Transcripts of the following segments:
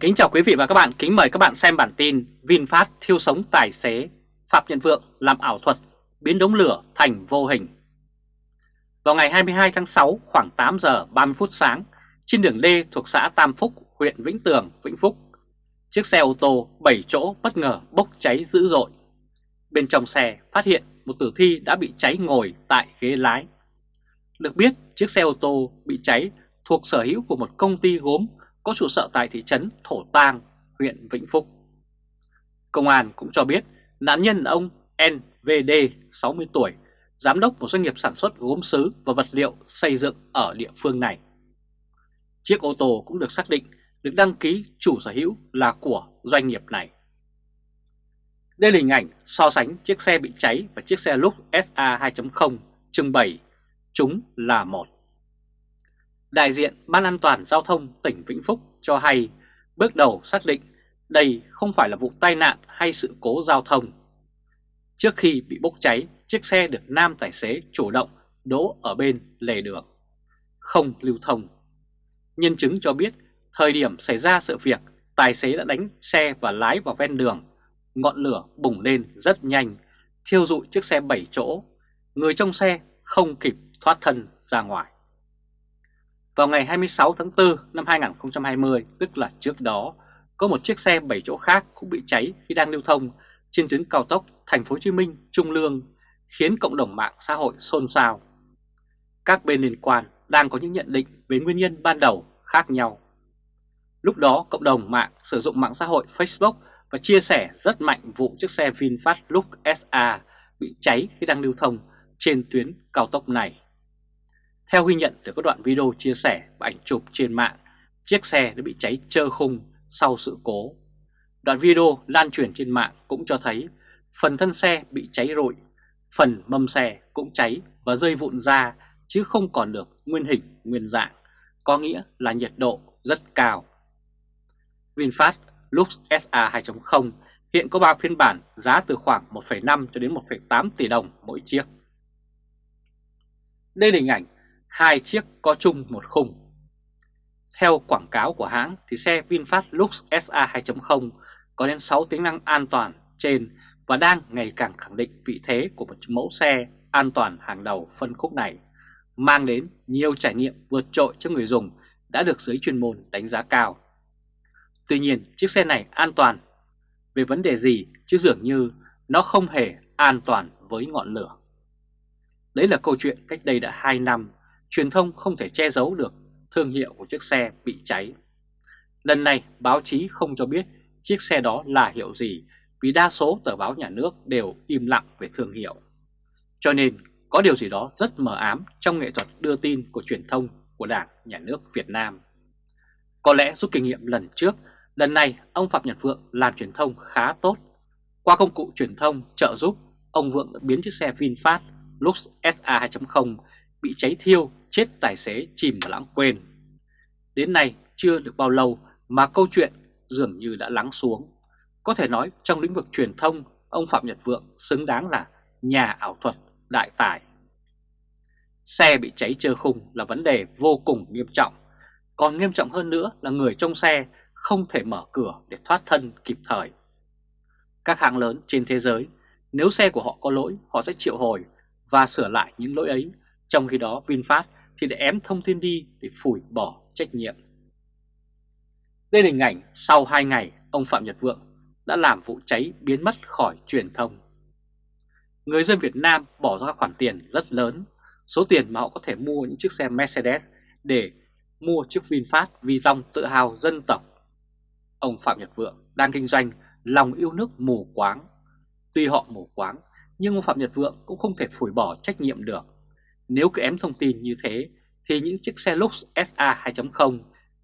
Kính chào quý vị và các bạn, kính mời các bạn xem bản tin VinFast thiêu sống tài xế, Phạm Nhật Vượng làm ảo thuật, biến đống lửa thành vô hình. Vào ngày 22 tháng 6 khoảng 8 giờ 30 phút sáng, trên đường D thuộc xã Tam Phúc, huyện Vĩnh Tường, Vĩnh Phúc, chiếc xe ô tô 7 chỗ bất ngờ bốc cháy dữ dội. Bên trong xe phát hiện một tử thi đã bị cháy ngồi tại ghế lái. Được biết, chiếc xe ô tô bị cháy thuộc sở hữu của một công ty gốm có trụ sở tại thị trấn Thổ Tàng, huyện Vĩnh Phúc. Công an cũng cho biết nạn nhân là ông NVD 60 tuổi, giám đốc một doanh nghiệp sản xuất gốm sứ và vật liệu xây dựng ở địa phương này. Chiếc ô tô cũng được xác định được đăng ký chủ sở hữu là của doanh nghiệp này. Đây là hình ảnh so sánh chiếc xe bị cháy và chiếc xe Lux SA 2.0 trưng bày, chúng là một. Đại diện Ban An toàn Giao thông tỉnh Vĩnh Phúc cho hay bước đầu xác định đây không phải là vụ tai nạn hay sự cố giao thông. Trước khi bị bốc cháy, chiếc xe được nam tài xế chủ động đỗ ở bên lề đường, không lưu thông. Nhân chứng cho biết thời điểm xảy ra sự việc, tài xế đã đánh xe và lái vào ven đường. Ngọn lửa bùng lên rất nhanh, thiêu rụi chiếc xe 7 chỗ. Người trong xe không kịp thoát thân ra ngoài. Vào ngày 26 tháng 4 năm 2020, tức là trước đó, có một chiếc xe 7 chỗ khác cũng bị cháy khi đang lưu thông trên tuyến cao tốc Thành phố Hồ Chí Minh Trung Lương, khiến cộng đồng mạng xã hội xôn xao. Các bên liên quan đang có những nhận định về nguyên nhân ban đầu khác nhau. Lúc đó, cộng đồng mạng sử dụng mạng xã hội Facebook và chia sẻ rất mạnh vụ chiếc xe VinFast Lux SA bị cháy khi đang lưu thông trên tuyến cao tốc này. Theo ghi nhận từ các đoạn video chia sẻ và ảnh chụp trên mạng, chiếc xe đã bị cháy trơ khung sau sự cố. Đoạn video lan truyền trên mạng cũng cho thấy phần thân xe bị cháy rụi, phần mâm xe cũng cháy và rơi vụn ra chứ không còn được nguyên hình, nguyên dạng, có nghĩa là nhiệt độ rất cao. VinFast Lux SA 2.0 hiện có 3 phiên bản giá từ khoảng 1,5 cho đến 1,8 tỷ đồng mỗi chiếc. Đây là hình ảnh hai chiếc có chung một khung. Theo quảng cáo của hãng thì xe VinFast Lux SA 2.0 có đến 6 tính năng an toàn trên và đang ngày càng khẳng định vị thế của một mẫu xe an toàn hàng đầu phân khúc này, mang đến nhiều trải nghiệm vượt trội cho người dùng đã được giới chuyên môn đánh giá cao. Tuy nhiên, chiếc xe này an toàn về vấn đề gì chứ dường như nó không hề an toàn với ngọn lửa. Đấy là câu chuyện cách đây đã 2 năm truyền thông không thể che giấu được thương hiệu của chiếc xe bị cháy. Lần này báo chí không cho biết chiếc xe đó là hiệu gì vì đa số tờ báo nhà nước đều im lặng về thương hiệu. Cho nên có điều gì đó rất mờ ám trong nghệ thuật đưa tin của truyền thông của Đảng, Nhà nước Việt Nam. Có lẽ rút kinh nghiệm lần trước, lần này ông Phạm Nhật Vượng làm truyền thông khá tốt. Qua công cụ truyền thông trợ giúp, ông Vượng đã biến chiếc xe VinFast Lux SA 2.0 bị cháy thiêu chết tài xế chìm và lãng quên. Đến nay chưa được bao lâu mà câu chuyện dường như đã lắng xuống. Có thể nói trong lĩnh vực truyền thông, ông Phạm Nhật Vượng xứng đáng là nhà ảo thuật đại tài. Xe bị cháy trơ khung là vấn đề vô cùng nghiêm trọng. Còn nghiêm trọng hơn nữa là người trong xe không thể mở cửa để thoát thân kịp thời. Các hãng lớn trên thế giới, nếu xe của họ có lỗi, họ sẽ triệu hồi và sửa lại những lỗi ấy. Trong khi đó VinFast thì để ém thông tin đi để phủi bỏ trách nhiệm. Đây là hình ảnh sau 2 ngày ông Phạm Nhật Vượng đã làm vụ cháy biến mất khỏi truyền thông. Người dân Việt Nam bỏ ra khoản tiền rất lớn, số tiền mà họ có thể mua những chiếc xe Mercedes để mua chiếc VinFast vì lòng tự hào dân tộc. Ông Phạm Nhật Vượng đang kinh doanh lòng yêu nước mù quáng. Tuy họ mù quáng, nhưng ông Phạm Nhật Vượng cũng không thể phủi bỏ trách nhiệm được. Nếu cứ ém thông tin như thế, thì những chiếc xe Lux SA 2.0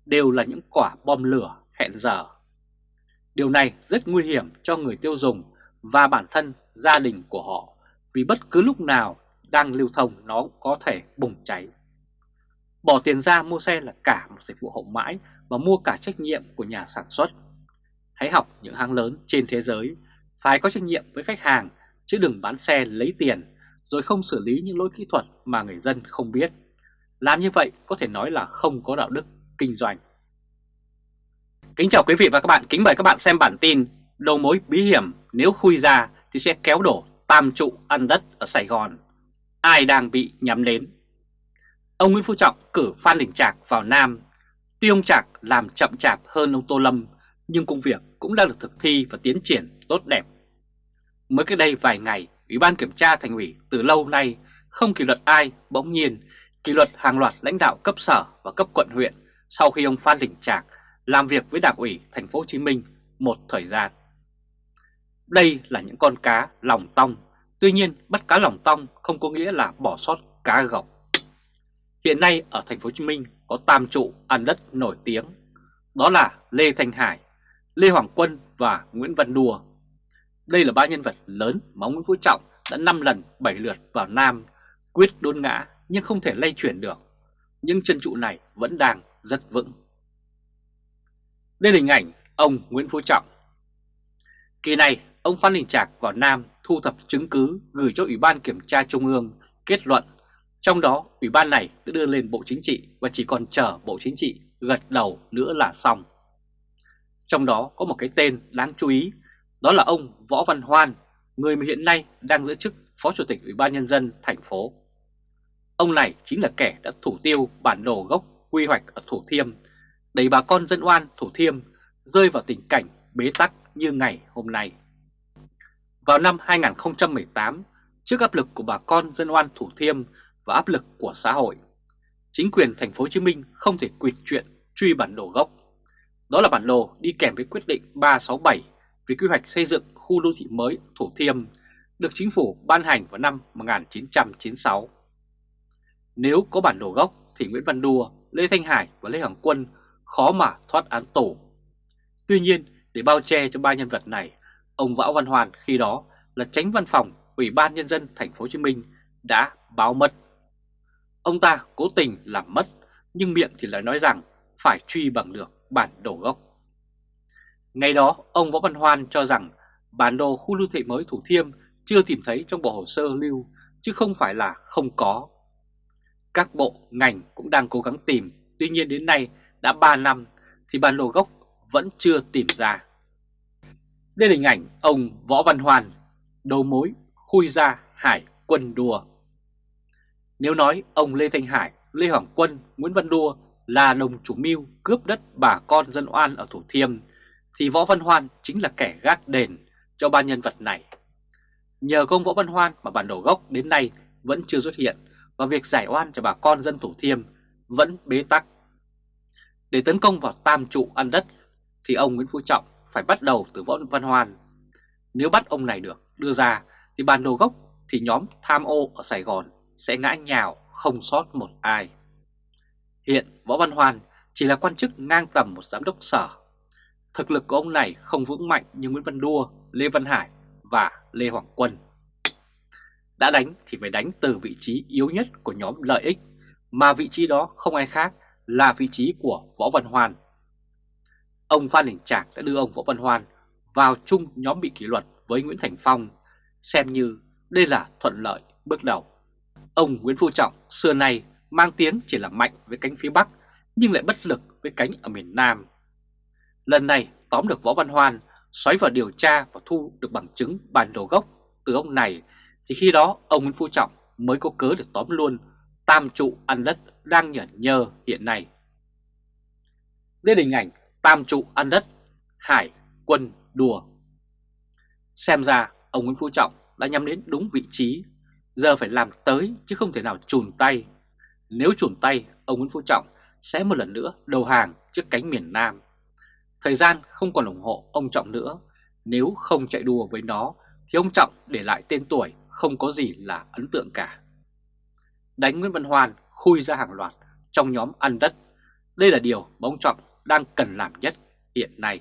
đều là những quả bom lửa hẹn giờ. Điều này rất nguy hiểm cho người tiêu dùng và bản thân gia đình của họ, vì bất cứ lúc nào đang lưu thông nó có thể bùng cháy. Bỏ tiền ra mua xe là cả một dịch vụ hậu mãi và mua cả trách nhiệm của nhà sản xuất. Hãy học những hãng lớn trên thế giới, phải có trách nhiệm với khách hàng chứ đừng bán xe lấy tiền rồi không xử lý những lỗi kỹ thuật mà người dân không biết. Làm như vậy có thể nói là không có đạo đức kinh doanh. Kính chào quý vị và các bạn, kính mời các bạn xem bản tin Đầu mối bí hiểm nếu khui ra thì sẽ kéo đổ tam trụ ăn đất ở Sài Gòn Ai đang bị nhắm đến Ông Nguyễn Phú Trọng cử Phan Đình Trạc vào Nam Tuy ông Trạc làm chậm chạp hơn ông Tô Lâm Nhưng công việc cũng đang được thực thi và tiến triển tốt đẹp Mới cách đây vài ngày, Ủy ban Kiểm tra Thành ủy từ lâu nay không kỷ luật ai bỗng nhiên kỷ luật hàng loạt lãnh đạo cấp sở và cấp quận huyện sau khi ông Phan Đình Trạc làm việc với Đảng ủy Thành phố Hồ Chí Minh một thời gian. Đây là những con cá lòng tong, tuy nhiên bắt cá lòng tong không có nghĩa là bỏ sót cá gọc. Hiện nay ở Thành phố Hồ Chí Minh có tam trụ ăn đất nổi tiếng, đó là Lê Thanh Hải, Lê Hoàng Quân và Nguyễn Văn Đùa. Đây là ba nhân vật lớn mà ông Nguyễn Phú Trọng đã 5 lần 7 lượt vào Nam quyết đôn ngã nhưng không thể lay chuyển được. Nhưng chân trụ này vẫn đang rất vững. Đây là hình ảnh ông Nguyễn Phú Trọng. Kỳ này, ông Phan Đình Trạc vào Nam thu thập chứng cứ gửi cho Ủy ban Kiểm tra Trung ương kết luận. Trong đó, Ủy ban này đã đưa lên Bộ Chính trị và chỉ còn chờ Bộ Chính trị gật đầu nữa là xong. Trong đó có một cái tên đáng chú ý, đó là ông Võ Văn Hoan, người mà hiện nay đang giữ chức Phó Chủ tịch Ủy ban Nhân dân thành phố. Ông này chính là kẻ đã thủ tiêu bản đồ gốc quy hoạch ở Thủ Thiêm đẩy bà con dân oan Thủ Thiêm rơi vào tình cảnh bế tắc như ngày hôm nay. Vào năm 2018, trước áp lực của bà con dân oan Thủ Thiêm và áp lực của xã hội, chính quyền thành phố Hồ Chí Minh không thể quyệt chuyện truy bản đồ gốc. Đó là bản đồ đi kèm với quyết định 367 về quy hoạch xây dựng khu đô thị mới Thủ Thiêm được chính phủ ban hành vào năm 1996. Nếu có bản đồ gốc thì Nguyễn Văn Đua, Lê Thanh Hải và Lê Hoàng Quân khó mà thoát án tù. Tuy nhiên, để bao che cho ba nhân vật này, ông Võ Văn Hoàn khi đó là tránh văn phòng Ủy ban Nhân dân thành phố Hồ Chí Minh đã báo mất. Ông ta cố tình làm mất, nhưng miệng thì lại nói rằng phải truy bằng được bản đồ gốc. Ngày đó, ông Võ Văn Hoan cho rằng bản đồ khu lưu thị mới Thủ Thiêm chưa tìm thấy trong bộ hồ sơ lưu, chứ không phải là không có. Các bộ, ngành cũng đang cố gắng tìm, tuy nhiên đến nay đã 3 năm thì bản đồ gốc vẫn chưa tìm ra. Đây là hình ảnh ông Võ Văn Hoàn, đầu mối khui ra Hải quân đua. Nếu nói ông Lê Thanh Hải, Lê Hoàng Quân, Nguyễn Văn Đua là đồng chủ mưu cướp đất bà con dân oan ở Thủ Thiêm, thì Võ Văn Hoan chính là kẻ gác đền cho ba nhân vật này. Nhờ công Võ Văn Hoan mà bản đồ gốc đến nay vẫn chưa xuất hiện và việc giải oan cho bà con dân Thủ Thiêm vẫn bế tắc để tấn công vào tam trụ ăn đất thì ông Nguyễn Phú Trọng phải bắt đầu từ Võ Văn Hoan. Nếu bắt ông này được, đưa ra thì bản đồ gốc thì nhóm tham ô ở Sài Gòn sẽ ngã nhào không sót một ai. Hiện Võ Văn Hoan chỉ là quan chức ngang tầm một giám đốc sở. Thực lực của ông này không vững mạnh như Nguyễn Văn Đua, Lê Văn Hải và Lê Hoàng Quân. Đã đánh thì phải đánh từ vị trí yếu nhất của nhóm lợi ích, mà vị trí đó không ai khác là vị trí của Võ Văn Hoan. Ông Phan Đình Trạc đã đưa ông Võ Văn Hoan vào chung nhóm bị kỷ luật với Nguyễn Thành Phong, xem như đây là thuận lợi bước đầu. Ông Nguyễn Phú Trọng xưa nay mang tiếng chỉ là mạnh với cánh phía Bắc nhưng lại bất lực với cánh ở miền Nam. Lần này tóm được Võ Văn Hoan, xoáy vào điều tra và thu được bằng chứng bản đồ gốc từ ông này thì khi đó ông Nguyễn Phú Trọng mới có cớ được tóm luôn tam trụ ăn đất đang nhởn nhơ hiện nay. Đây là hình ảnh tam trụ ăn đất, hải, quân, đùa. Xem ra ông Nguyễn Phú Trọng đã nhắm đến đúng vị trí, giờ phải làm tới chứ không thể nào chùn tay. Nếu chùn tay, ông Nguyễn Phú Trọng sẽ một lần nữa đầu hàng trước cánh miền Nam. Thời gian không còn ủng hộ ông Trọng nữa, nếu không chạy đua với nó thì ông Trọng để lại tên tuổi không có gì là ấn tượng cả đánh Nguyễn Văn Hoan khui ra hàng loạt trong nhóm ăn đất. Đây là điều mà ông Trọng đang cần làm nhất hiện nay.